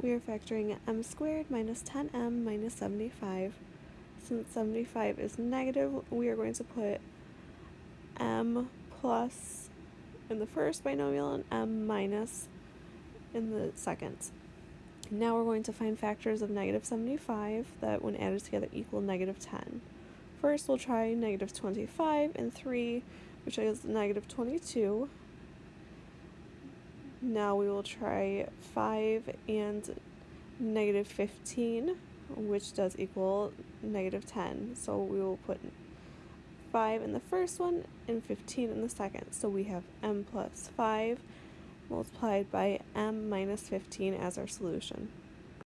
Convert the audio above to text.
we are factoring m squared minus 10m minus 75. Since 75 is negative, we are going to put m plus in the first binomial and m minus in the second. Now we're going to find factors of negative 75 that when added together equal negative 10. First we'll try negative 25 and 3, which is negative 22. Now we will try 5 and negative 15, which does equal negative 10. So we will put 5 in the first one and 15 in the second. So we have m plus 5 multiplied by m minus 15 as our solution.